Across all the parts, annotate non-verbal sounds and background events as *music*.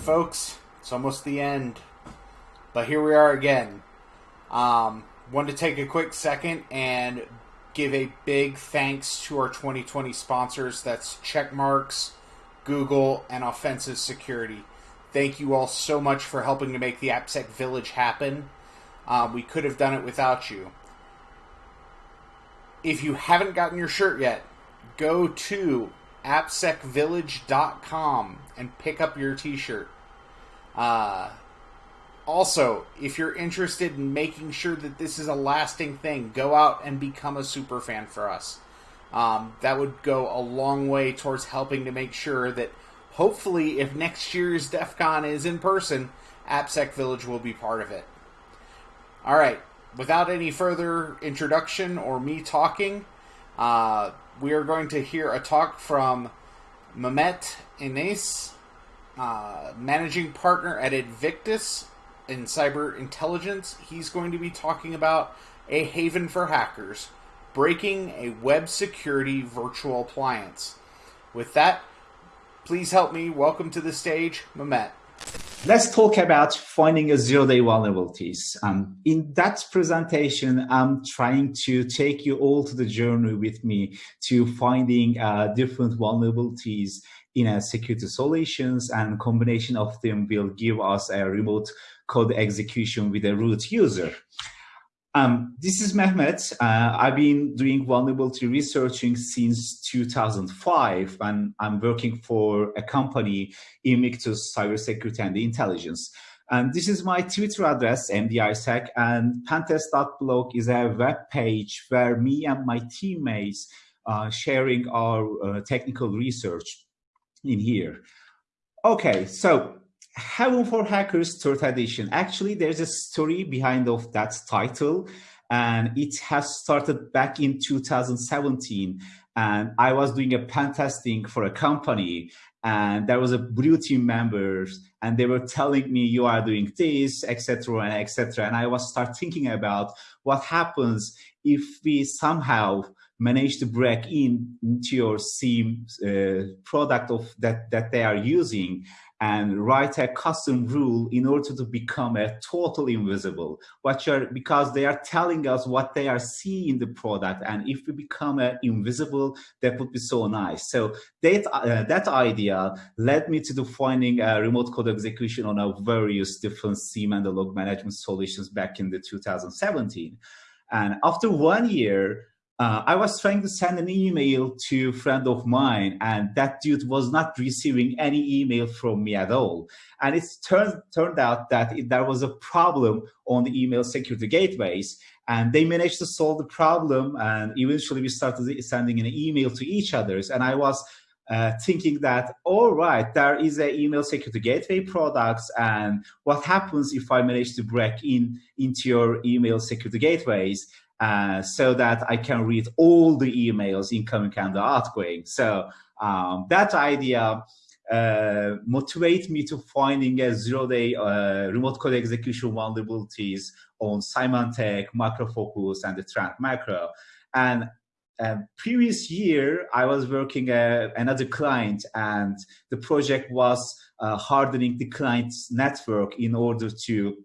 folks, it's almost the end, but here we are again. Um, wanted to take a quick second and give a big thanks to our 2020 sponsors. That's Checkmarx, Google, and Offensive Security. Thank you all so much for helping to make the AppSec Village happen. Uh, we could have done it without you. If you haven't gotten your shirt yet, go to appsecvillage.com and pick up your t-shirt. Uh, also, if you're interested in making sure that this is a lasting thing, go out and become a super fan for us. Um, that would go a long way towards helping to make sure that hopefully, if next year's DEF CON is in person, AppSec Village will be part of it. All right, without any further introduction or me talking, uh, we are going to hear a talk from Mehmet Ines, uh, managing partner at Invictus in cyber intelligence. He's going to be talking about a haven for hackers, breaking a web security virtual appliance. With that, please help me welcome to the stage Mehmet. Let's talk about finding a zero-day vulnerabilities. Um, in that presentation, I'm trying to take you all to the journey with me to finding uh, different vulnerabilities in a security solutions and combination of them will give us a remote code execution with a root user. Um, this is Mehmet. Uh, I've been doing vulnerability researching since 2005, and I'm working for a company, Invictus Cybersecurity and Intelligence. And this is my Twitter address, MDISec, and pentest.blog is a web page where me and my teammates are sharing our uh, technical research in here. Okay, so Haven for Hackers third edition. Actually, there's a story behind of that title, and it has started back in 2017. And I was doing a pen testing for a company, and there was a blue team members, and they were telling me you are doing this, etc., and etc. And I was start thinking about what happens if we somehow manage to break in into your SIEM uh, product of that that they are using and write a custom rule in order to become a total invisible. What you're because they are telling us what they are seeing in the product and if we become a invisible that would be so nice. So that uh, that idea led me to defining a remote code execution on a various different SIEM and the log management solutions back in the 2017 and after one year uh, I was trying to send an email to a friend of mine, and that dude was not receiving any email from me at all. And it turned, turned out that it, there was a problem on the email security gateways, and they managed to solve the problem. And eventually, we started sending an email to each others. And I was uh, thinking that, all right, there is an email security gateway products, and what happens if I manage to break in into your email security gateways? Uh, so that I can read all the emails incoming and outgoing. So um, that idea uh, motivate me to finding a zero-day uh, remote code execution vulnerabilities on Symantec, MacroFocus, and the Trend Macro. And uh, previous year, I was working uh, another client, and the project was uh, hardening the client's network in order to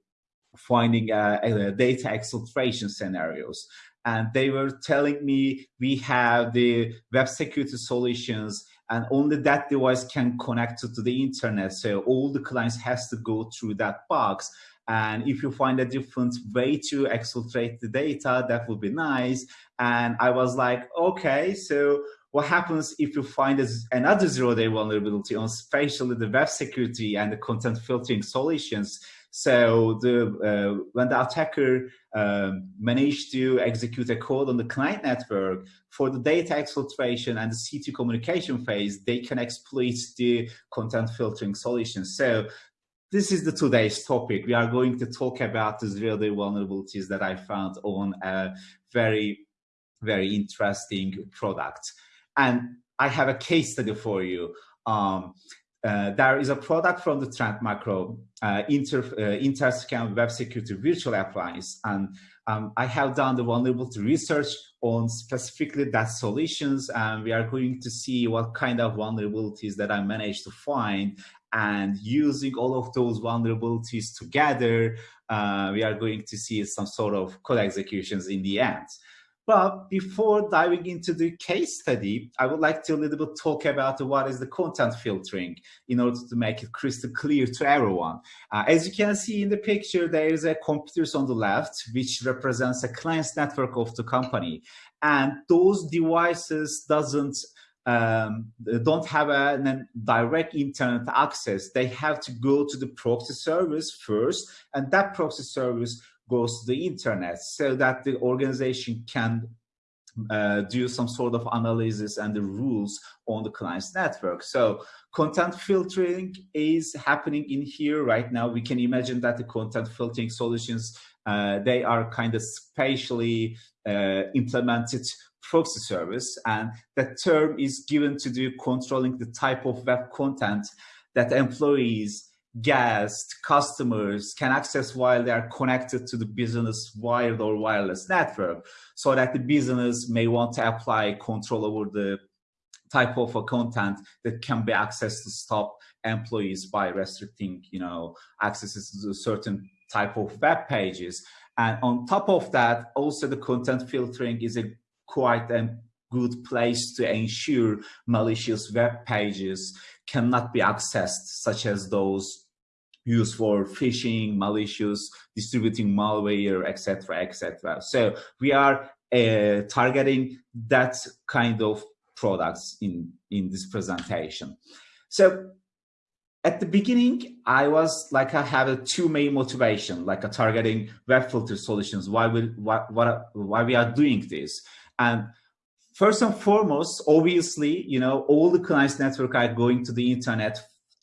finding uh, uh, data exfiltration scenarios. And they were telling me we have the web security solutions and only that device can connect to, the internet. So all the clients has to go through that box. And if you find a different way to exfiltrate the data, that would be nice. And I was like, okay, so what happens if you find another zero-day vulnerability on especially the web security and the content filtering solutions? So the uh, when the attacker um, managed to execute a code on the client network for the data exfiltration and the C2 communication phase, they can exploit the content filtering solution. So this is the today's topic. We are going to talk about the zero-day vulnerabilities that I found on a very, very interesting product. And I have a case study for you. Um, uh, there is a product from the Trend Micro uh, Inter, uh, Interscan Web Security Virtual Appliance, and um, I have done the vulnerability research on specifically that solutions, and we are going to see what kind of vulnerabilities that I managed to find. And using all of those vulnerabilities together, uh, we are going to see some sort of code executions in the end. But before diving into the case study, I would like to a little bit talk about what is the content filtering in order to make it crystal clear to everyone. Uh, as you can see in the picture, there is a computers on the left, which represents a client's network of the company. And those devices doesn't um, don't have a, a, direct internet access. They have to go to the proxy service first, and that proxy service goes to the internet so that the organization can uh, do some sort of analysis and the rules on the client's network. So content filtering is happening in here right now. We can imagine that the content filtering solutions, uh, they are kind of spatially uh, implemented proxy service. And that term is given to do controlling the type of web content that employees guests, customers can access while they are connected to the business wired or wireless network so that the business may want to apply control over the type of content that can be accessed to stop employees by restricting, you know, accesses to certain type of web pages. And on top of that, also the content filtering is a quite a good place to ensure malicious web pages cannot be accessed, such as those used for phishing, malicious, distributing malware, etc., etc. So we are uh, targeting that kind of products in, in this presentation. So at the beginning, I was like, I have a two main motivation, like a targeting web filter solutions, why we, why, what, why we are doing this. And first and foremost, obviously, you know, all the clients network are going to the internet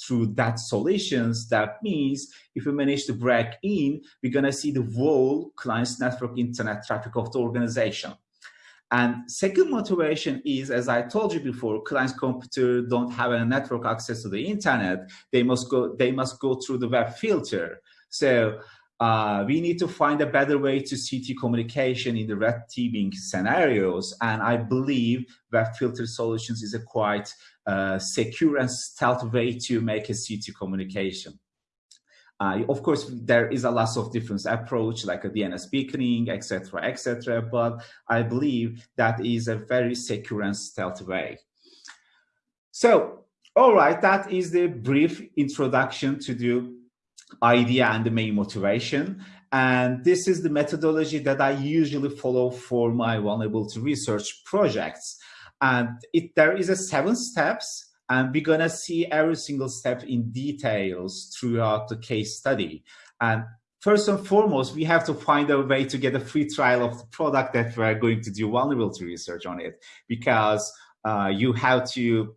through that solutions, that means if we manage to break in, we're going to see the whole client's network internet traffic of the organization. And second motivation is, as I told you before, client's computer don't have a network access to the internet. They must go, they must go through the web filter. So uh, we need to find a better way to CT communication in the red teaming scenarios. And I believe web filter solutions is a quite uh, secure and stealth way to make a CT communication. Uh, of course, there is a lot of different approach like a DNS beaconing, etc., etc. but I believe that is a very secure and stealth way. So, all right, that is the brief introduction to the idea and the main motivation. And this is the methodology that I usually follow for my vulnerability research projects. And it, there is a seven steps and we're gonna see every single step in details throughout the case study. And first and foremost, we have to find a way to get a free trial of the product that we're going to do vulnerability research on it because uh, you have to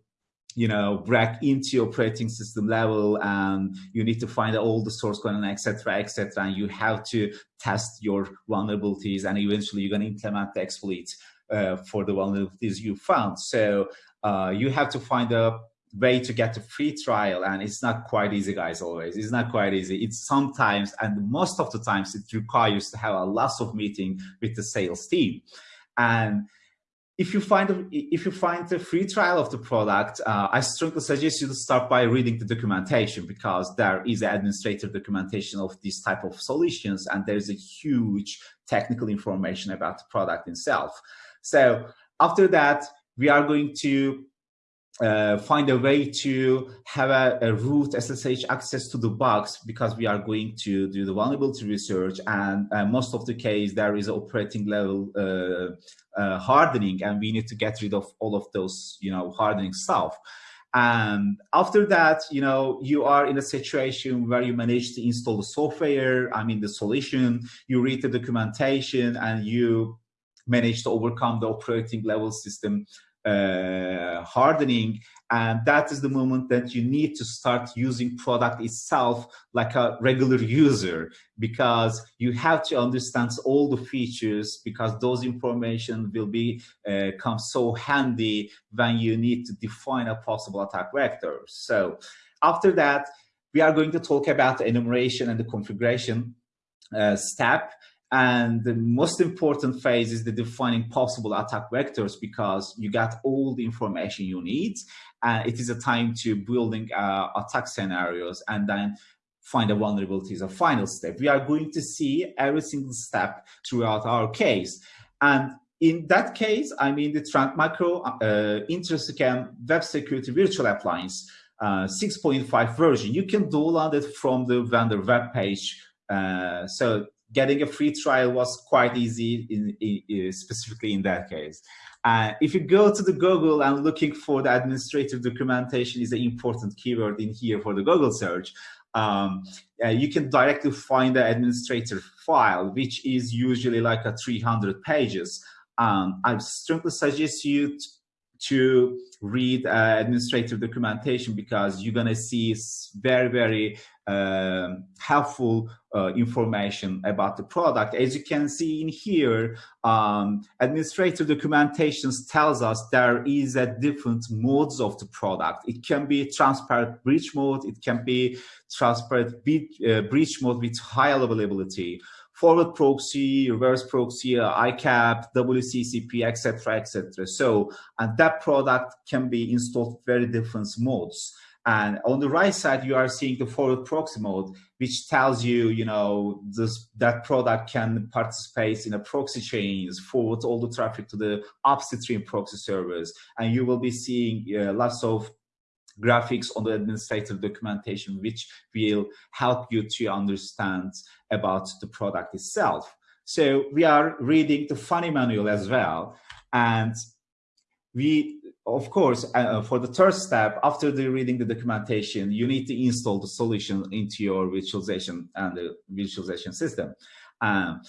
you know, break into operating system level and you need to find all the source code and etc. etc. And you have to test your vulnerabilities and eventually you're going to implement the exploits uh, for the vulnerabilities you found. So uh, you have to find a way to get a free trial and it's not quite easy guys always it's not quite easy it's sometimes and most of the times it requires to have a lot of meeting with the sales team and if you find if you find a free trial of the product, uh, I strongly suggest you to start by reading the documentation because there is administrative documentation of this type of solutions, and there's a huge technical information about the product itself. So after that, we are going to uh, find a way to have a, a, root SSH access to the box because we are going to do the vulnerability research. And uh, most of the case there is operating level uh, uh, hardening and we need to get rid of all of those you know hardening stuff. And after that you know you are in a situation where you manage to install the software i mean the solution you read the documentation and you manage to overcome the operating level system uh, hardening and that is the moment that you need to start using product itself like a regular user because you have to understand all the features because those information will be uh, come so handy when you need to define a possible attack vector so After that, we are going to talk about the enumeration and the configuration uh, step. And the most important phase is the defining possible attack vectors because you got all the information you need. And it is a time to building uh, attack scenarios and then find a vulnerability is a final step. We are going to see every single step throughout our case. And in that case, I mean the Trend Micro uh, Intrasecam Web Security Virtual Appliance uh, 6.5 version. You can download it from the vendor web page. Uh, so getting a free trial was quite easy, in, in, specifically in that case. Uh, if you go to the Google and looking for the administrative documentation is an important keyword in here for the Google search um, uh, you can directly find the administrator file, which is usually like a 300 pages. Um, I strongly suggest you to read uh, administrative documentation because you're going to see very, very uh, helpful uh, information about the product. As you can see in here, um, administrative documentations tells us there is a different modes of the product. It can be transparent breach mode. It can be transparent uh, breach mode with high availability forward proxy, reverse proxy, ICAP, WCCP, etc., etc. So, and that product can be installed very different modes. And on the right side, you are seeing the forward proxy mode, which tells you, you know, this, that product can participate in a proxy chains, forward all the traffic to the upstream proxy servers. And you will be seeing uh, lots of graphics on the administrative documentation, which will help you to understand about the product itself. So we are reading the funny manual as well. And we, of course, uh, for the third step, after the reading the documentation, you need to install the solution into your virtualization and the visualization system. Um,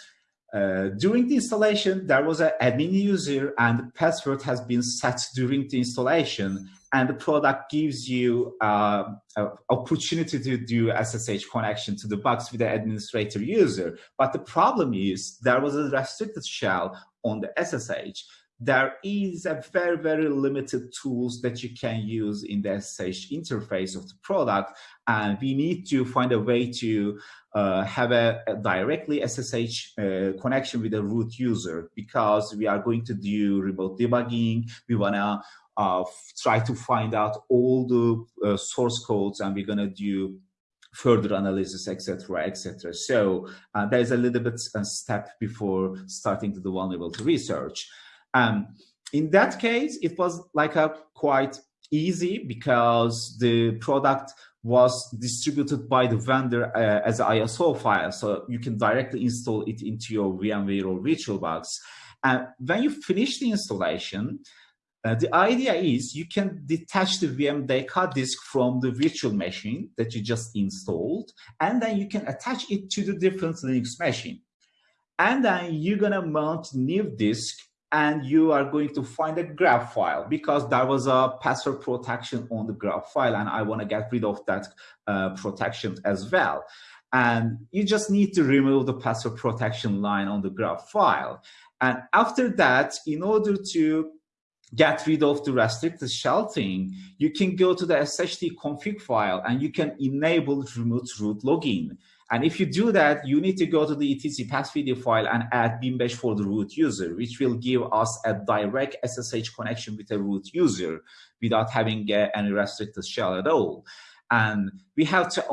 uh, during the installation, there was an admin user and password has been set during the installation and the product gives you uh, opportunity to do SSH connection to the box with the administrator user. But the problem is there was a restricted shell on the SSH there is a very, very limited tools that you can use in the SSH interface of the product. And we need to find a way to uh, have a, a, directly SSH uh, connection with the root user because we are going to do remote debugging. We want to uh, try to find out all the uh, source codes and we're going to do further analysis, etc., etc. So uh, there's a little bit a step before starting to do vulnerability research. Um, in that case, it was like a quite easy because the product was distributed by the vendor uh, as an ISO file. So you can directly install it into your VMware or VirtualBox. And when you finish the installation, uh, the idea is you can detach the VM Deka disk from the virtual machine that you just installed, and then you can attach it to the different Linux machine. And then you're gonna mount new disk and you are going to find a graph file because there was a password protection on the graph file and I want to get rid of that uh, protection as well. And you just need to remove the password protection line on the graph file. And after that, in order to get rid of the restricted shell thing, you can go to the SHD config file and you can enable remote root login. And if you do that, you need to go to the etc pathfeeder file and add bimbash for the root user, which will give us a direct SSH connection with a root user without having uh, any restricted shell at all. And we have to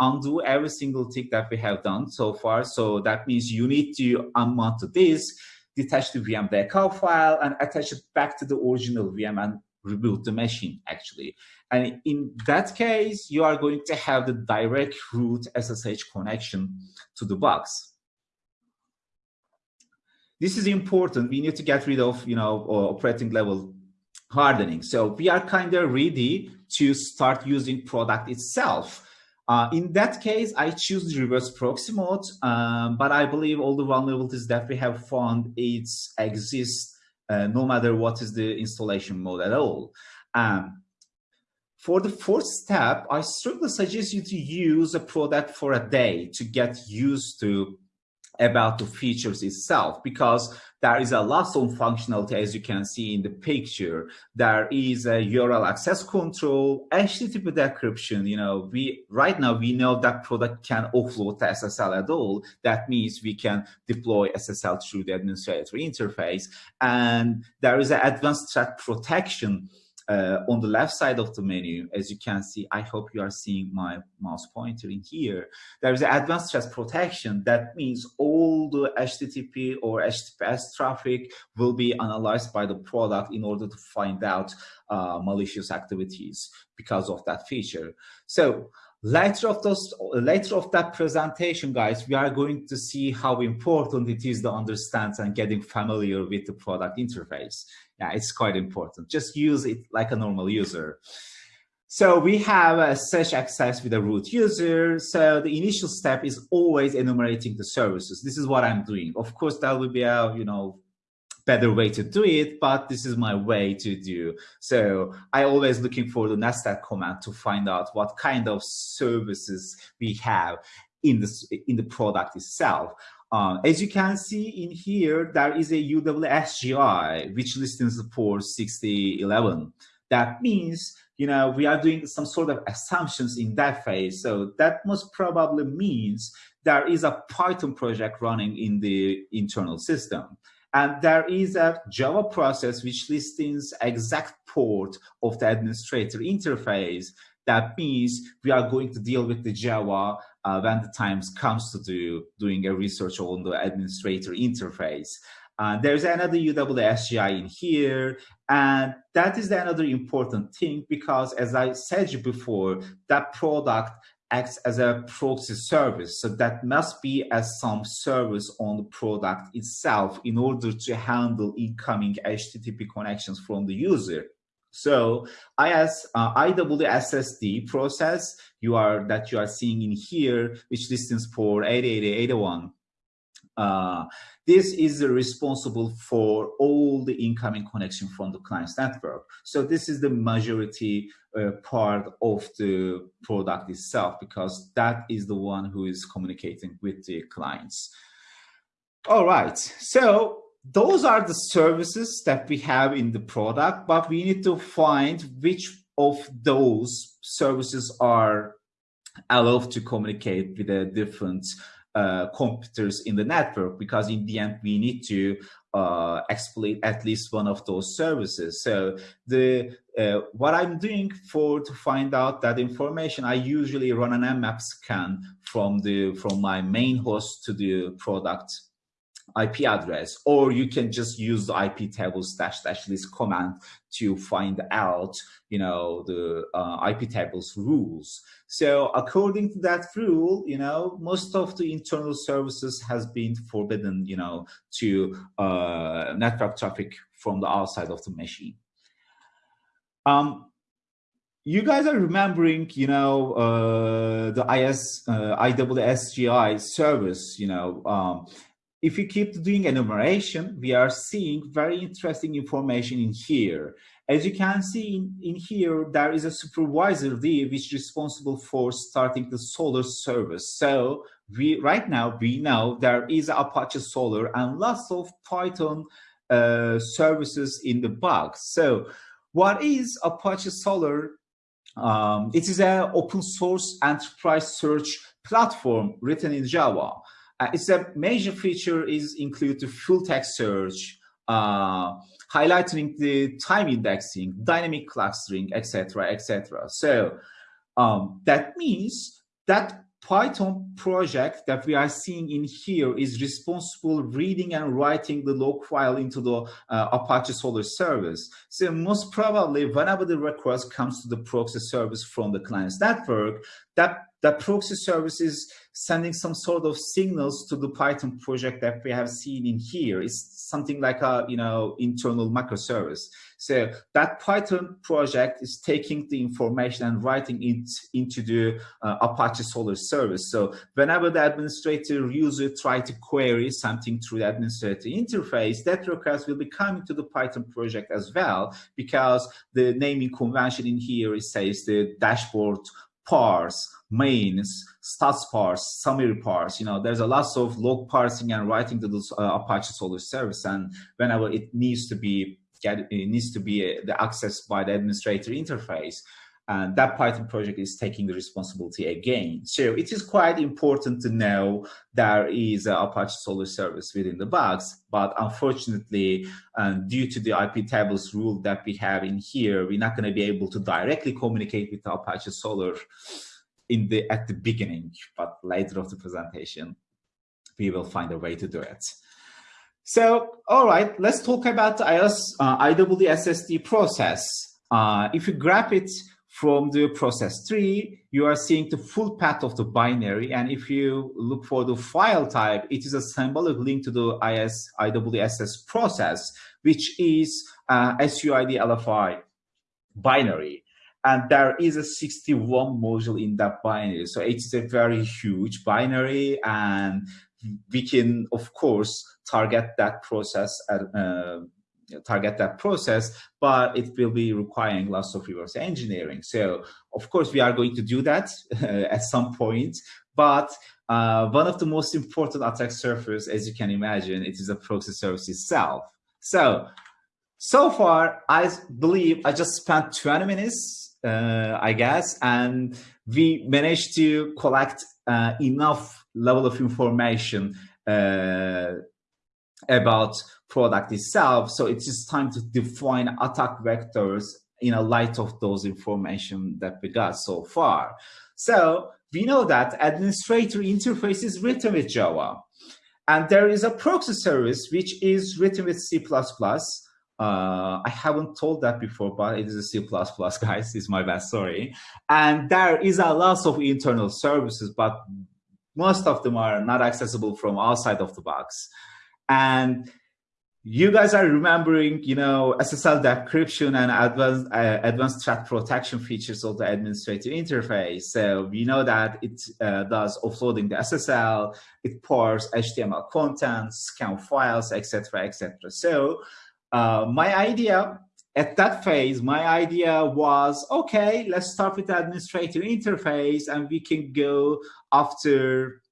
undo every single thing that we have done so far. So that means you need to unmount the disk, detach the VM decal file, and attach it back to the original VM and reboot the machine actually. And in that case, you are going to have the direct root SSH connection to the box. This is important. We need to get rid of, you know, operating level hardening. So we are kind of ready to start using product itself. Uh, in that case, I choose the reverse proxy mode, um, but I believe all the vulnerabilities that we have found it exists uh, no matter what is the installation mode at all. Um, for the fourth step, I strongly suggest you to use a product for a day to get used to about the features itself because there is a lot of functionality as you can see in the picture. There is a url access control http decryption you know we right now we know that product can offload the ssl at all. That means we can deploy ssl through the administrator interface. And there is an advanced threat protection uh, on the left side of the menu, as you can see, I hope you are seeing my mouse pointer in here. There is advanced threat protection. That means all the HTTP or HTTPS traffic will be analyzed by the product in order to find out uh, malicious activities because of that feature. So later of those later of that presentation guys we are going to see how important it is to understand and getting familiar with the product interface yeah it's quite important just use it like a normal user so we have a search access with a root user. So the initial step is always enumerating the services. This is what I'm doing. Of course, that will be a, you know, better way to do it, but this is my way to do. So I always looking for the nested command to find out what kind of services we have in the, in the product itself. Uh, as you can see in here, there is a UWSGI, which listens for 6011. That means, you know, we are doing some sort of assumptions in that phase. So that most probably means there is a Python project running in the internal system. And there is a Java process which lists exact port of the administrator interface. That means we are going to deal with the Java uh, when the times comes to do doing a research on the administrator interface. Uh, there's another UWSGI in here, and that is another important thing because as I said before, that product acts as a proxy service. So that must be as some service on the product itself in order to handle incoming HTTP connections from the user. So IS, uh, IWSSD process you are that you are seeing in here, which listens for 808081 uh, this is responsible for all the incoming connection from the client's network. So this is the majority uh, part of the product itself because that is the one who is communicating with the clients. All right, so those are the services that we have in the product, but we need to find which of those services are allowed to communicate with the different uh, computers in the network because in the end we need to uh, exploit at least one of those services. So the uh, what I'm doing for to find out that information, I usually run an nmap scan from the from my main host to the product IP address, or you can just use the IP tables dash dash list command to find out, you know, the uh, IP tables rules. So according to that rule, you know, most of the internal services has been forbidden, you know, to uh, network traffic from the outside of the machine. Um, you guys are remembering, you know, uh, the IS, uh, IWSGI service, you know, um, if we keep doing enumeration, we are seeing very interesting information in here. As you can see in, in here, there is a supervisor D which is responsible for starting the solar service. So we right now we know there is Apache Solar and lots of Python uh, services in the box. So what is Apache Solr? Um, it is an open source enterprise search platform written in Java. Uh, it's a major feature is include the full text search, uh, highlighting the time indexing, dynamic clustering, etc., etc. So um, that means that Python project that we are seeing in here is responsible reading and writing the log file into the uh, Apache Solr service. So most probably whenever the request comes to the proxy service from the client's network, that that proxy service is sending some sort of signals to the Python project that we have seen in here. It's something like a you know internal microservice. So that Python project is taking the information and writing it into the uh, Apache Solr service. So whenever the administrator user try to query something through the administrator interface, that request will be coming to the Python project as well, because the naming convention in here it says the dashboard parse mains stats parse, summary parse. You know, there's a lot of log parsing and writing to the uh, Apache Solr service, and whenever it needs to be get, it needs to be uh, the access by the administrator interface and that Python project is taking the responsibility again. So it is quite important to know there is an Apache Solar service within the box, but unfortunately, um, due to the IP tables rule that we have in here, we're not going to be able to directly communicate with Apache Solr in the at the beginning, but later of the presentation, we will find a way to do it. So, all right, let's talk about the IOS, uh, IWSSD process. Uh, if you grab it from the process tree, you are seeing the full path of the binary. And if you look for the file type, it is a symbolic link to the IS, IWSS process, which is uh, SUID LFI binary. And there is a 61 module in that binary. So it's a very huge binary and we can, of course, target that process at, uh, target that process, but it will be requiring lots of reverse engineering. So of course, we are going to do that *laughs* at some point, but uh, one of the most important attack surface, as you can imagine, it is a proxy service itself. So, so far, I believe I just spent 20 minutes, uh, I guess, and we managed to collect uh, enough level of information uh, about product itself. So it is just time to define attack vectors in a light of those information that we got so far. So we know that administrator interface is written with Java. And there is a proxy service which is written with C++. Uh, I haven't told that before, but it is a C++, guys. It's my bad, sorry. And there is a lot of internal services, but most of them are not accessible from outside of the box. And you guys are remembering, you know, SSL decryption and advanced uh, advanced threat protection features of the administrative interface. So we know that it uh, does offloading the SSL, it parses HTML content, scan files, etc., etc. So uh, my idea at that phase, my idea was, okay, let's start with the administrator interface and we can go after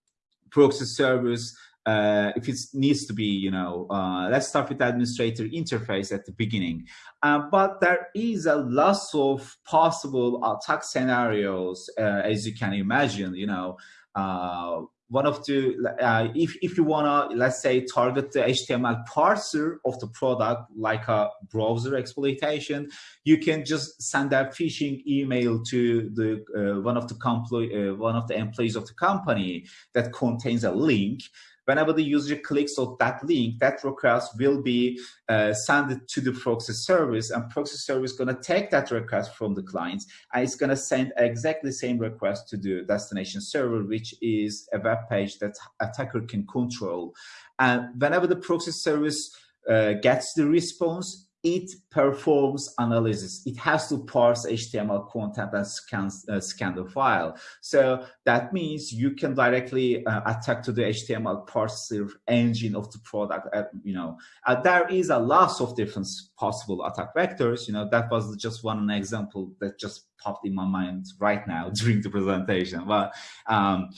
proxy service uh, if it needs to be, you know, uh, let's start with the administrator interface at the beginning. Uh, but there is a lot of possible attack scenarios, uh, as you can imagine, you know, uh, one of the, uh, if, if you want to, let's say, target the HTML parser of the product, like a browser exploitation, you can just send a phishing email to the one of the one of the employees of the company that contains a link whenever the user clicks on that link, that request will be uh, sent to the proxy service and proxy service is going to take that request from the client and it's going to send exactly the same request to the destination server, which is a web page that attacker can control. And whenever the proxy service uh, gets the response, it performs analysis. It has to parse HTML content and scan, uh, scan the file. So that means you can directly uh, attack to the HTML parser engine of the product. Uh, you know, uh, there is a lot of different possible attack vectors. You know, that was just one example that just popped in my mind right now *laughs* during the presentation. But um,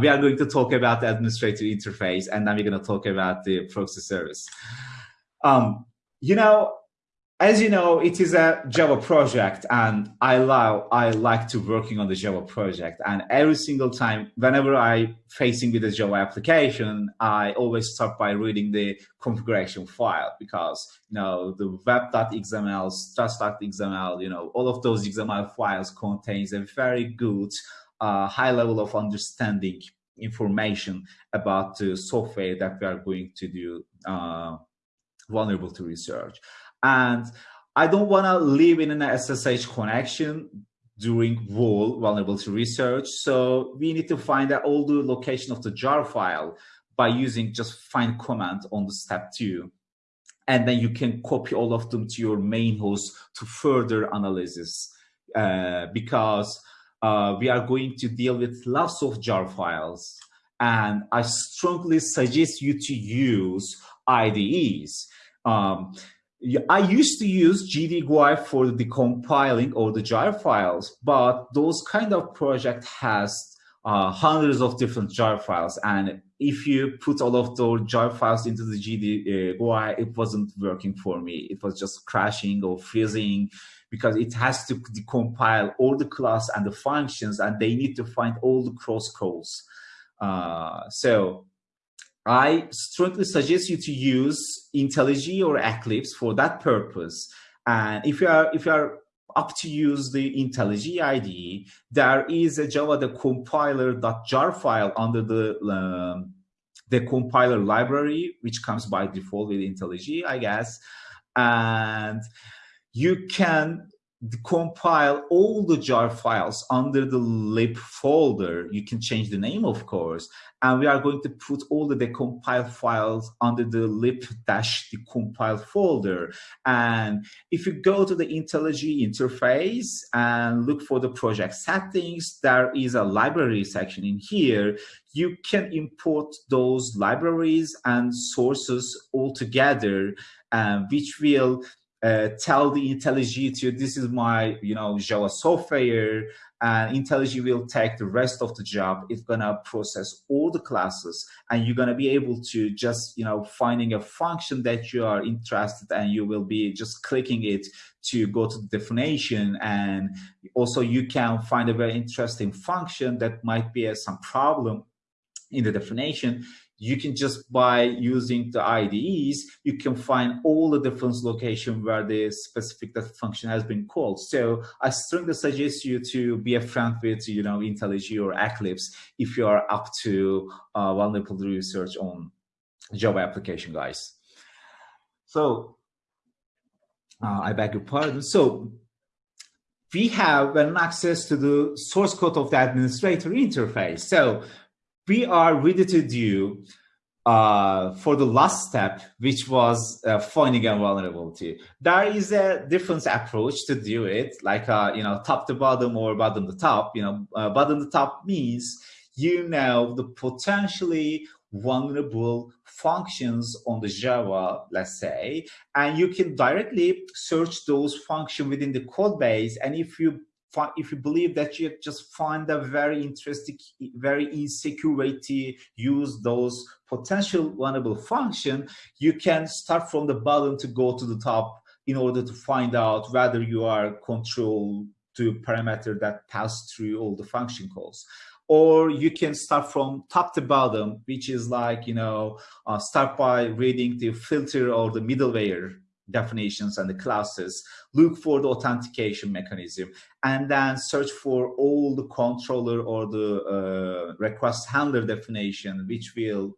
we are going to talk about the administrative interface, and then we're going to talk about the proxy service. Um, you know, as you know, it is a Java project and I love, I like to working on the Java project. And every single time, whenever I facing with a Java application, I always start by reading the configuration file because, you know, the web.xml, stress.xml, you know, all of those XML files contains a very good uh, high level of understanding information about the software that we are going to do uh, vulnerable to research. And I don't want to live in an SSH connection during WAL vulnerability research. So we need to find out all the location of the jar file by using just find command on the step two. And then you can copy all of them to your main host to further analysis uh, because uh, we are going to deal with lots of jar files. And I strongly suggest you to use IDEs. Um, I used to use GDGUI for the compiling or the jar files, but those kind of project has uh, hundreds of different jar files. And if you put all of those jar files into the GDGUI, it wasn't working for me. It was just crashing or freezing because it has to decompile all the class and the functions and they need to find all the cross calls. Uh, so I strongly suggest you to use IntelliJ or Eclipse for that purpose. And if you are if you are up to use the IntelliJ IDE, there is a Java the compiler.jar file under the um, the compiler library, which comes by default with IntelliJ, I guess. And you can compile all the jar files under the lib folder. You can change the name, of course, and we are going to put all the decompile files under the lib dash decompiled folder. And if you go to the IntelliJ interface and look for the project settings, there is a library section in here. You can import those libraries and sources all together, uh, which will uh, tell the IntelliJ to this is my you know Java software and IntelliJ will take the rest of the job. It's gonna process all the classes and you're gonna be able to just you know finding a function that you are interested and you will be just clicking it to go to the definition and also you can find a very interesting function that might be a, some problem in the definition you can just by using the IDEs, you can find all the different location where the specific function has been called. So I strongly suggest you to be a friend with, you know, IntelliJ or Eclipse if you are up to uh, vulnerable research on Java application, guys. So uh, I beg your pardon. So we have an access to the source code of the administrator interface. So we are ready to do uh, for the last step, which was uh, finding a vulnerability. There is a different approach to do it, like uh, you know, top to bottom or bottom to top. You know, uh, bottom to top means you know the potentially vulnerable functions on the Java, let's say, and you can directly search those functions within the code base. And if you if you believe that you just find a very interesting, very insecure way to use those potential vulnerable function, you can start from the bottom to go to the top in order to find out whether you are control to parameter that pass through all the function calls. Or you can start from top to bottom, which is like, you know, uh, start by reading the filter or the middleware definitions and the classes, look for the authentication mechanism, and then search for all the controller or the uh, request handler definition, which will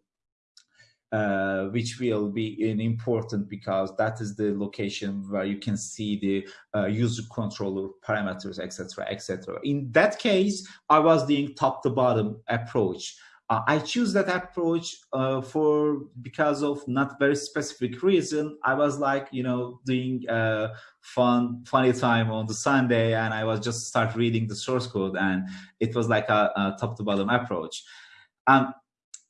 uh, which will be important because that is the location where you can see the uh, user controller parameters, etc., etc. In that case, I was doing top to bottom approach. Uh, I choose that approach uh, for because of not very specific reason. I was like, you know, doing a uh, fun, funny time on the Sunday, and I was just start reading the source code, and it was like a, a top to bottom approach. Um,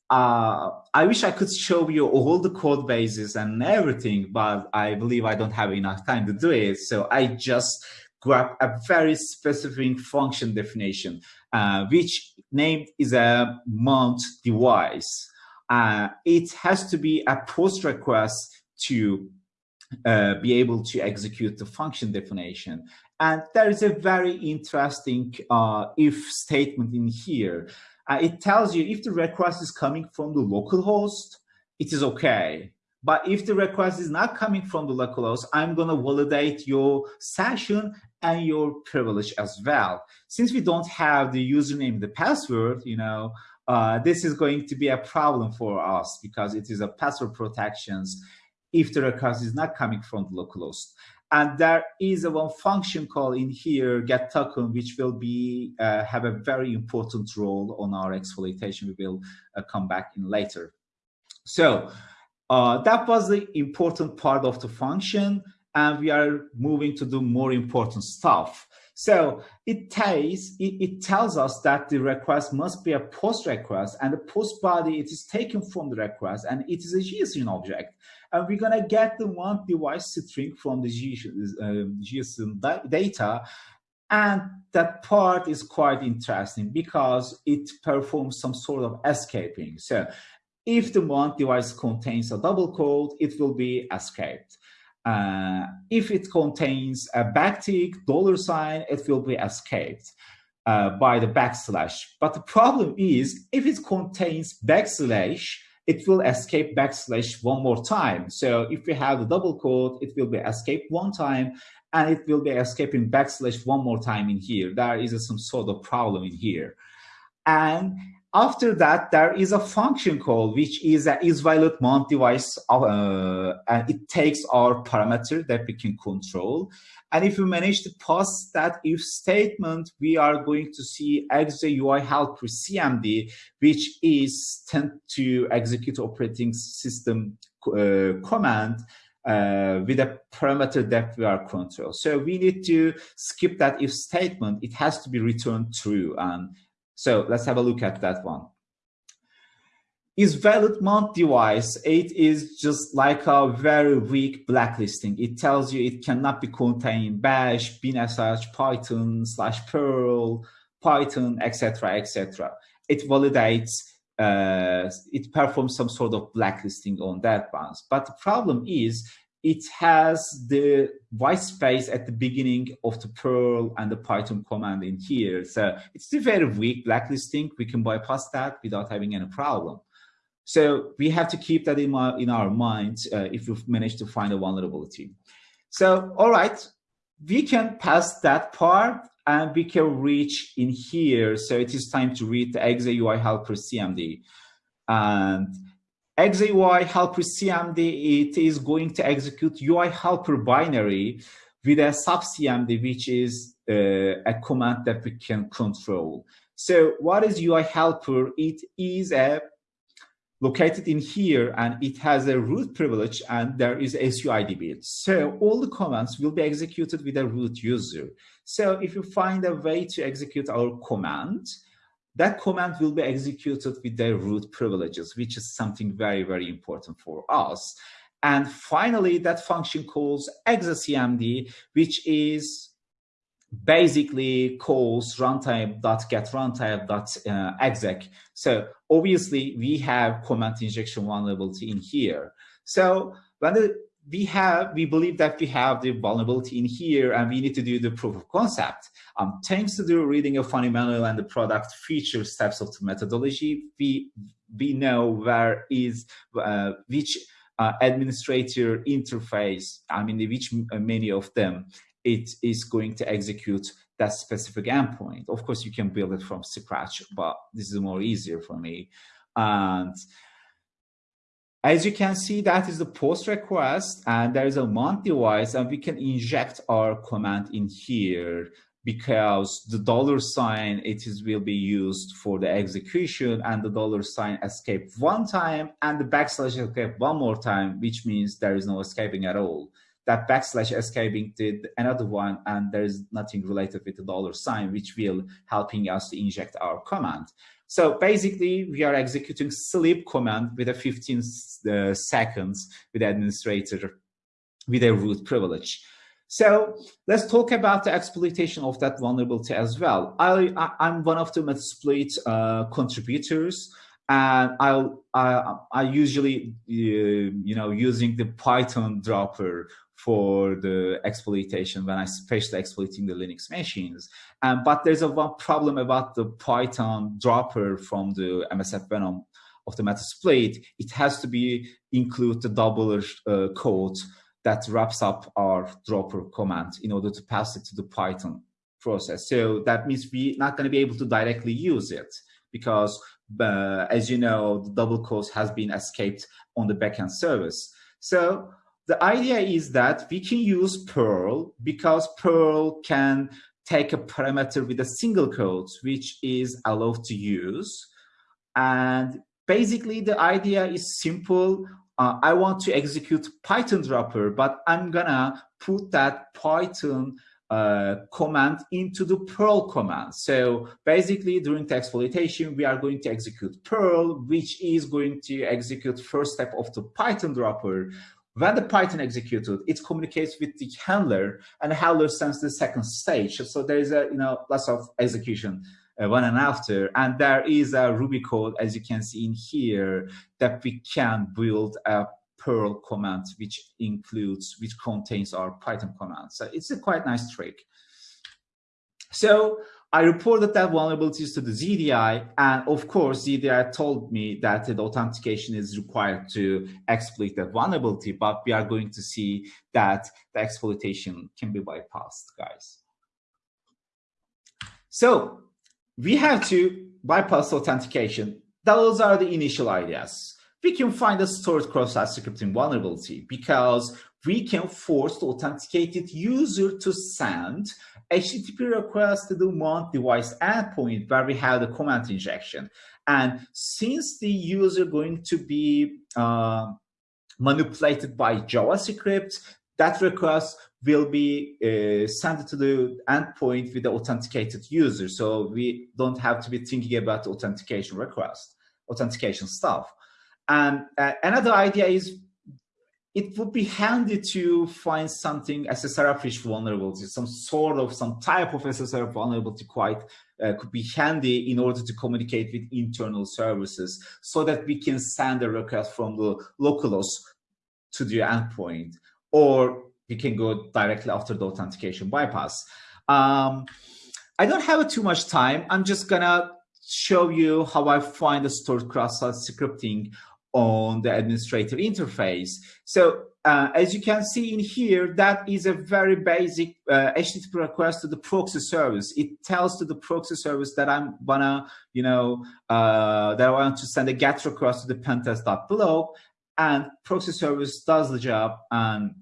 uh, I wish I could show you all the code bases and everything, but I believe I don't have enough time to do it. So I just grab a very specific function definition, uh, which named is a mount device. Uh, it has to be a post request to uh, be able to execute the function definition. And there is a very interesting uh, if statement in here. Uh, it tells you if the request is coming from the local host, it is okay. But if the request is not coming from the localhost, I'm going to validate your session and your privilege as well. Since we don't have the username, the password, you know, uh, this is going to be a problem for us because it is a password protections if the request is not coming from the localhost. And there is a one function call in here, get token, which will be uh, have a very important role on our exploitation. We will uh, come back in later. So uh, that was the important part of the function, and we are moving to do more important stuff. So it tells, it, it, tells us that the request must be a post request and the post body, it is taken from the request and it is a JSON object. And we're gonna get the one device string from the JSON, JSON data And that part is quite interesting because it performs some sort of escaping. So if the mount device contains a double quote, it will be escaped. Uh, if it contains a backtick, dollar sign, it will be escaped uh, by the backslash. But the problem is if it contains backslash, it will escape backslash one more time. So if we have the double quote, it will be escaped one time and it will be escaping backslash one more time in here. There is some sort of problem in here. And after that, there is a function call, which is a is valid mount device, uh, and it takes our parameter that we can control. And if we manage to pass that if statement, we are going to see XJUI helper CMD, which is tend to execute operating system uh, command uh, with a parameter that we are control. So we need to skip that if statement. It has to be returned true. And so let's have a look at that one. Is valid mount device, it is just like a very weak blacklisting. It tells you it cannot be contained bash, binsh, python, slash perl, python, etc., etc. It validates, uh, it performs some sort of blacklisting on that ones. But the problem is it has the white space at the beginning of the Perl and the Python command in here. So it's a very weak blacklisting. We can bypass that without having any problem. So we have to keep that in, my, in our minds uh, if we've managed to find a vulnerability. So, all right, we can pass that part and we can reach in here. So it is time to read the XJUI helper CMD. And XJUI helper CMD, it is going to execute UI helper binary with a sub CMD, which is uh, a command that we can control. So what is UI helper? It is a located in here and it has a root privilege and there is SUID bit. So all the commands will be executed with a root user. So if you find a way to execute our command, that command will be executed with the root privileges, which is something very, very important for us. And finally, that function calls execmd, which is basically calls runtime.get runtime.exec. Uh, so obviously we have command injection vulnerability in here. So when the we have, we believe that we have the vulnerability in here and we need to do the proof of concept. Um, thanks to the reading of fundamental and the product feature steps of the methodology, we, we know where is, uh, which uh, administrator interface, I mean, which uh, many of them, it is going to execute that specific endpoint. Of course, you can build it from scratch, but this is more easier for me. And as you can see, that is the post request and there is a mount device and we can inject our command in here because the dollar sign it is will be used for the execution and the dollar sign escape one time and the backslash escape one more time, which means there is no escaping at all. That backslash escaping did another one and there is nothing related with the dollar sign, which will helping us to inject our command. So basically, we are executing sleep command with a 15 uh, seconds with administrator with a root privilege. So let's talk about the exploitation of that vulnerability as well. I, am one of the Metasploit uh, contributors, and I'll, I, I usually, uh, you know, using the Python dropper for the exploitation when I especially exploiting the Linux machines. Um, but there's a one problem about the Python dropper from the MSF Venom of the Metasploit. It has to be include the double uh, code that wraps up our dropper command in order to pass it to the Python process. So that means we're not going to be able to directly use it because, uh, as you know, the double quote has been escaped on the backend service. So the idea is that we can use Perl because Perl can take a parameter with a single quote, which is allowed to use. And basically the idea is simple. Uh, I want to execute Python dropper, but I'm gonna put that Python uh, command into the Perl command. So basically during the exploitation, we are going to execute Perl, which is going to execute first step of the Python dropper, when the Python executed, it communicates with the handler, and the handler sends the second stage. So there is a you know lots of execution uh, one and after, and there is a Ruby code as you can see in here that we can build a Perl command which includes which contains our Python command. So it's a quite nice trick. So I reported that vulnerabilities to the ZDI, and of course, ZDI told me that the authentication is required to exploit that vulnerability, but we are going to see that the exploitation can be bypassed, guys. So we have to bypass authentication. Those are the initial ideas. We can find a stored cross-site scripting vulnerability because we can force the authenticated user to send HTTP request to the mount device endpoint where we have the command injection. And since the user going to be uh, manipulated by JavaScript, that request will be uh, sent to the endpoint with the authenticated user. So we don't have to be thinking about authentication request, authentication stuff. And uh, another idea is it would be handy to find something SSRF-rich vulnerability, some sort of, some type of SSRF vulnerability quite uh, could be handy in order to communicate with internal services so that we can send a request from the localhost to the endpoint, or we can go directly after the authentication bypass. Um, I don't have too much time. I'm just gonna show you how I find the stored cross-site scripting on the administrator interface. So uh, as you can see in here, that is a very basic uh, HTTP request to the proxy service. It tells to the proxy service that I'm gonna, you know, uh, that I want to send a GET request to the pentest.below, and proxy service does the job and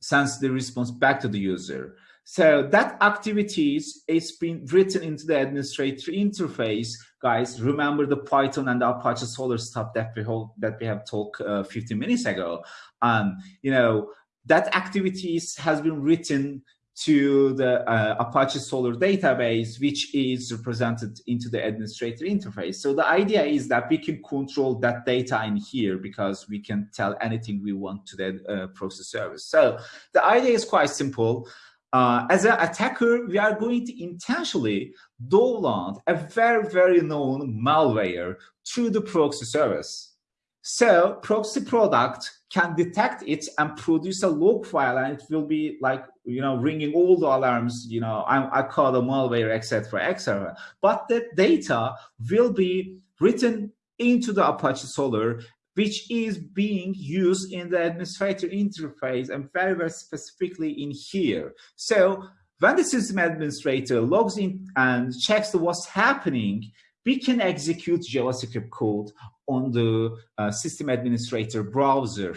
sends the response back to the user. So that activities is been written into the administrator interface. Guys, remember the Python and the Apache Solar stuff that we hold, that we have talked uh, 15 minutes ago. And you know that activities has been written to the uh, Apache Solar database, which is represented into the administrator interface. So the idea is that we can control that data in here because we can tell anything we want to the uh, proxy service. So the idea is quite simple uh, as an attacker, we are going to intentionally download a very, very known malware through the proxy service. So proxy product can detect it and produce a log file and it will be like, you know, ringing all the alarms, you know, I, I call the malware, etc., etc. But the data will be written into the Apache Solr which is being used in the administrator interface and very, very specifically in here. So when the system administrator logs in and checks what's happening, we can execute JavaScript code on the uh, system administrator browser.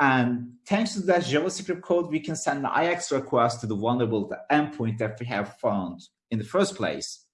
And thanks to that JavaScript code, we can send an IX request to the vulnerable endpoint that we have found in the first place.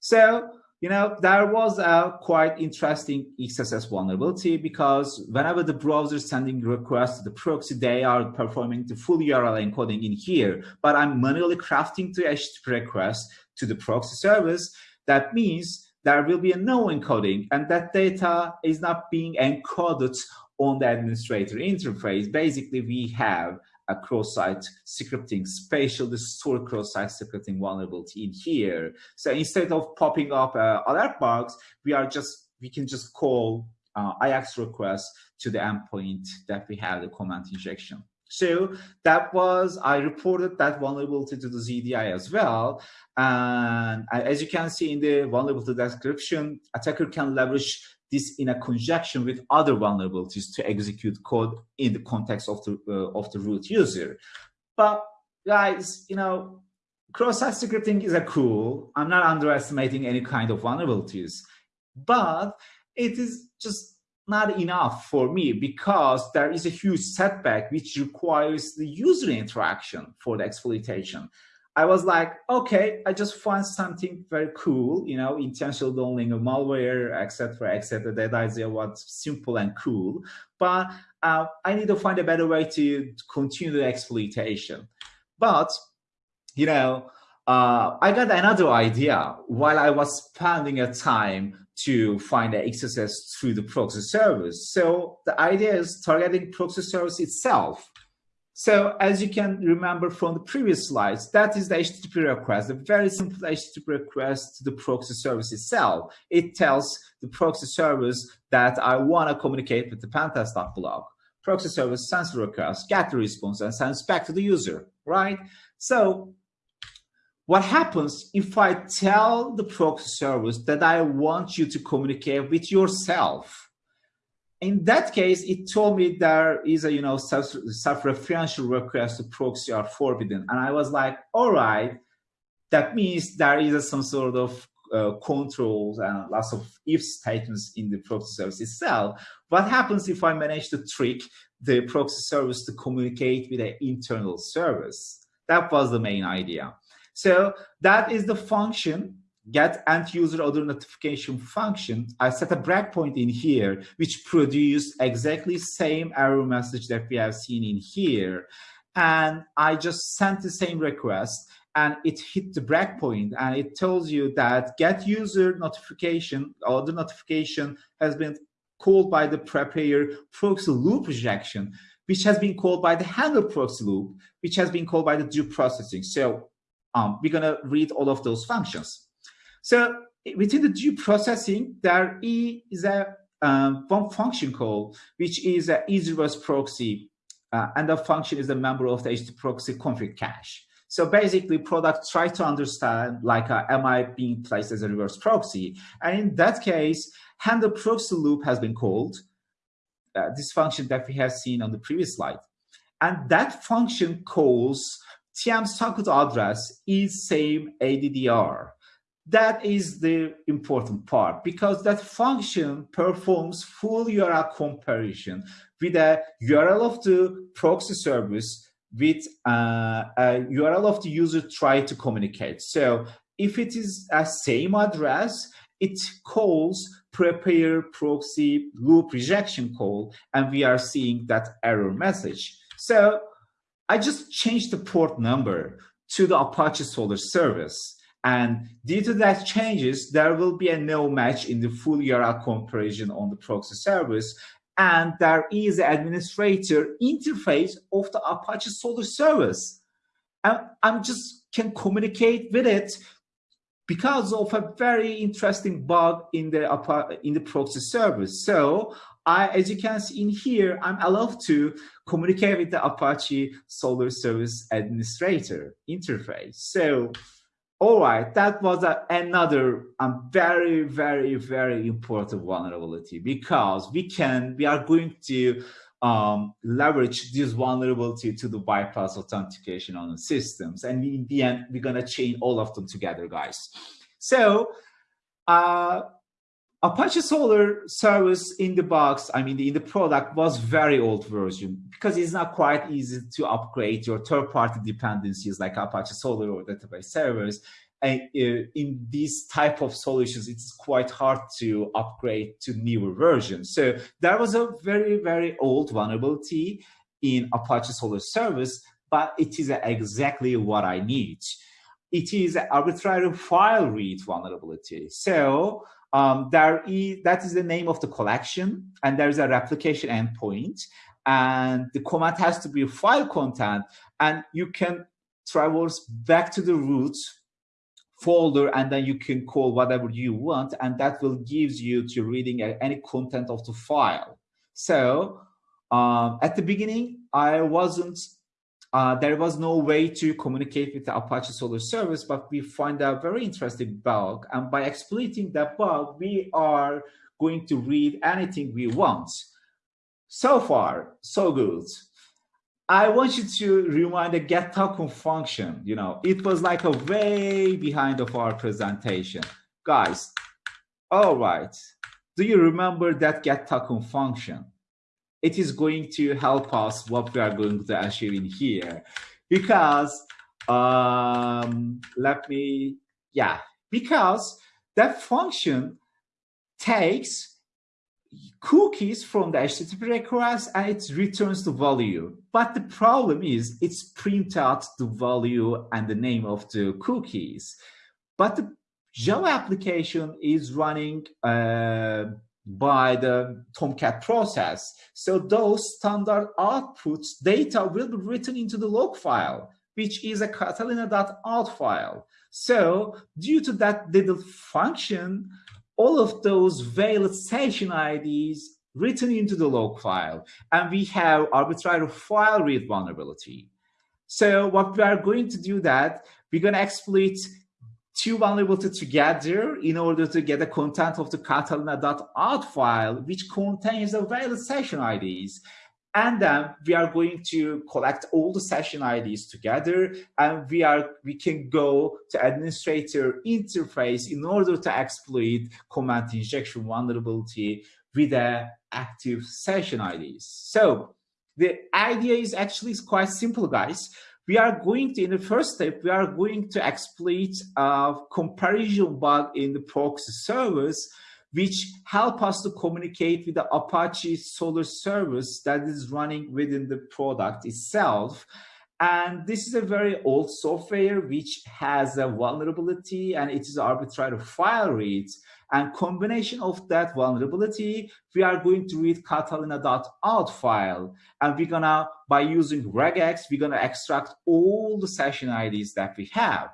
So you know, there was a quite interesting XSS vulnerability because whenever the browser is sending requests to the proxy, they are performing the full URL encoding in here, but I'm manually crafting the HTTP request to the proxy service. That means there will be a no encoding and that data is not being encoded on the administrator interface. Basically, we have a cross-site scripting, spatial store cross-site scripting vulnerability in here. So instead of popping up uh, alert bugs, we are just we can just call uh, IX request to the endpoint that we have the command injection. So that was, I reported that vulnerability to the ZDI as well. And as you can see in the vulnerability description, attacker can leverage this in a conjunction with other vulnerabilities to execute code in the context of the uh, of the root user. But guys, you know, cross-site scripting is a cool. I'm not underestimating any kind of vulnerabilities, but it is just not enough for me because there is a huge setback which requires the user interaction for the exploitation. I was like, okay, I just find something very cool, you know, intentional downloading of malware, etc., etc. That idea was simple and cool, but uh, I need to find a better way to continue the exploitation. But, you know, uh, I got another idea while I was spending a time to find the XSS through the proxy service. So the idea is targeting proxy service itself. So as you can remember from the previous slides, that is the HTTP request, a very simple HTTP request to the proxy service itself. It tells the proxy service that I want to communicate with the pentest.blog. Proxy service sends the request, get the response, and sends back to the user, right? So what happens if I tell the proxy service that I want you to communicate with yourself? In that case, it told me there is a you know self-referential request to proxy are forbidden, and I was like, all right, that means there is some sort of uh, controls and lots of if statements in the proxy service itself. What happens if I manage to trick the proxy service to communicate with an internal service? That was the main idea. So that is the function get end user order notification function. I set a breakpoint in here, which produced exactly same error message that we have seen in here. And I just sent the same request and it hit the breakpoint and it tells you that get user notification or the notification has been called by the prepare proxy loop rejection, which has been called by the handle proxy loop, which has been called by the due processing. So um, we're going to read all of those functions. So within the due processing, there is a um, one function call, which is a easy reverse proxy, uh, and the function is a member of the HTTP proxy config cache. So basically, product try to understand, like, uh, am I being placed as a reverse proxy? And in that case, handle proxy loop has been called, uh, this function that we have seen on the previous slide. And that function calls TM socket address is same ADDR. That is the important part because that function performs full URL comparison with a URL of the proxy service with uh, a URL of the user try to communicate. So if it is a same address, it calls prepare proxy loop rejection call, and we are seeing that error message. So I just changed the port number to the Apache Solr service. And due to that changes, there will be a no match in the full URL comparison on the proxy service. And there is the administrator interface of the Apache Solar service. And I'm just can communicate with it because of a very interesting bug in the in the proxy service. So I, as you can see in here, I'm allowed to communicate with the Apache Solar Service Administrator interface. So, all right, that was a, another um, very, very, very important vulnerability because we can, we are going to um, leverage this vulnerability to the bypass authentication on the systems. And in the end, we're going to chain all of them together, guys. So, uh, Apache Solar service in the box, I mean, in the product was very old version because it's not quite easy to upgrade your third-party dependencies like Apache Solar or database servers. And uh, in these type of solutions, it's quite hard to upgrade to newer versions. So there was a very, very old vulnerability in Apache Solar service, but it is exactly what I need. It is an arbitrary file read vulnerability. So um, there is, that is the name of the collection, and there is a replication endpoint, and the command has to be file content, and you can traverse back to the root folder, and then you can call whatever you want, and that will gives you to reading any content of the file. So um, at the beginning, I wasn't uh, there was no way to communicate with the Apache Solar service, but we find a very interesting bug. And by exploiting that bug, we are going to read anything we want. So far, so good. I want you to remind the get token function. You know, it was like a way behind of our presentation. Guys, all right. Do you remember that get token function? It is going to help us what we are going to achieve in here because um, let me yeah because that function takes cookies from the HTTP request and it returns the value. But the problem is it's print out the value and the name of the cookies. But the Java application is running uh, by the Tomcat process. So those standard outputs data will be written into the log file, which is a catalina.out file. So due to that little function, all of those valid session IDs written into the log file, and we have arbitrary file read vulnerability. So what we are going to do that, we're going to exploit two vulnerabilities together in order to get the content of the catalina.out file, which contains the valid session IDs. And then we are going to collect all the session IDs together, and we are we can go to administrator interface in order to exploit command injection vulnerability with the active session IDs. So the idea is actually quite simple, guys. We are going to, in the first step, we are going to exploit a comparison bug in the proxy service, which help us to communicate with the Apache Solar service that is running within the product itself. And this is a very old software which has a vulnerability and it is arbitrary file reads. And combination of that vulnerability, we are going to read catalina.out file. And we're gonna, by using regex, we're gonna extract all the session IDs that we have.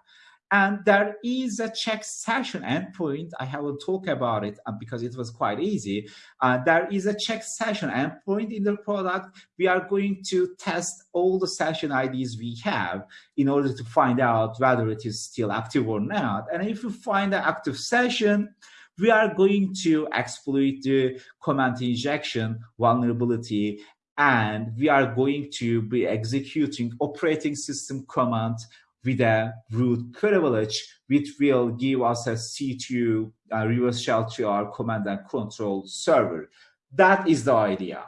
And there is a check session endpoint. I haven't talked about it uh, because it was quite easy. Uh, there is a check session endpoint in the product. We are going to test all the session IDs we have in order to find out whether it is still active or not. And if you find an active session, we are going to exploit the command injection vulnerability and we are going to be executing operating system command with a root privilege, which will give us a C2 uh, reverse shell to our command and control server. That is the idea.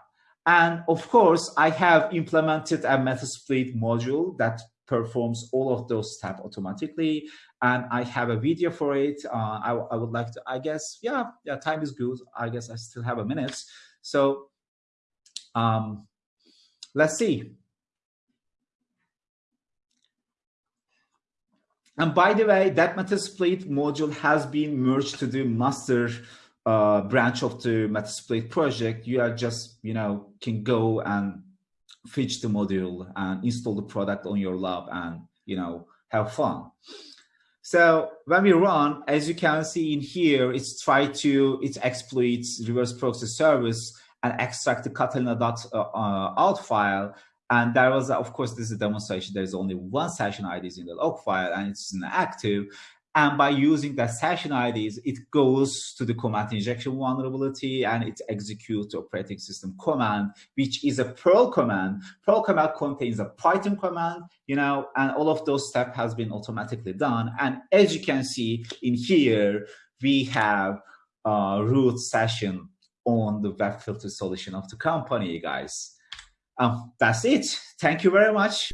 And of course, I have implemented a Metasploit module that performs all of those steps automatically. And I have a video for it. Uh, I, I would like to, I guess, yeah, yeah, time is good. I guess I still have a minute. So um, let's see. And by the way, that Metasploit module has been merged to the master uh, branch of the Metasploit project. You are just, you know, can go and fetch the module and install the product on your lab and, you know, have fun. So when we run, as you can see in here, it's try to, it exploits reverse proxy service and extract the catalina.out uh, file and there was, of course, this is a demonstration. There's only one session IDs in the log file and it's inactive. And by using that session IDs, it goes to the command injection vulnerability and it executes operating system command, which is a Perl command. Perl command contains a Python command, you know, and all of those steps has been automatically done. And as you can see in here, we have a root session on the web filter solution of the company, guys. Um, that's it. Thank you very much.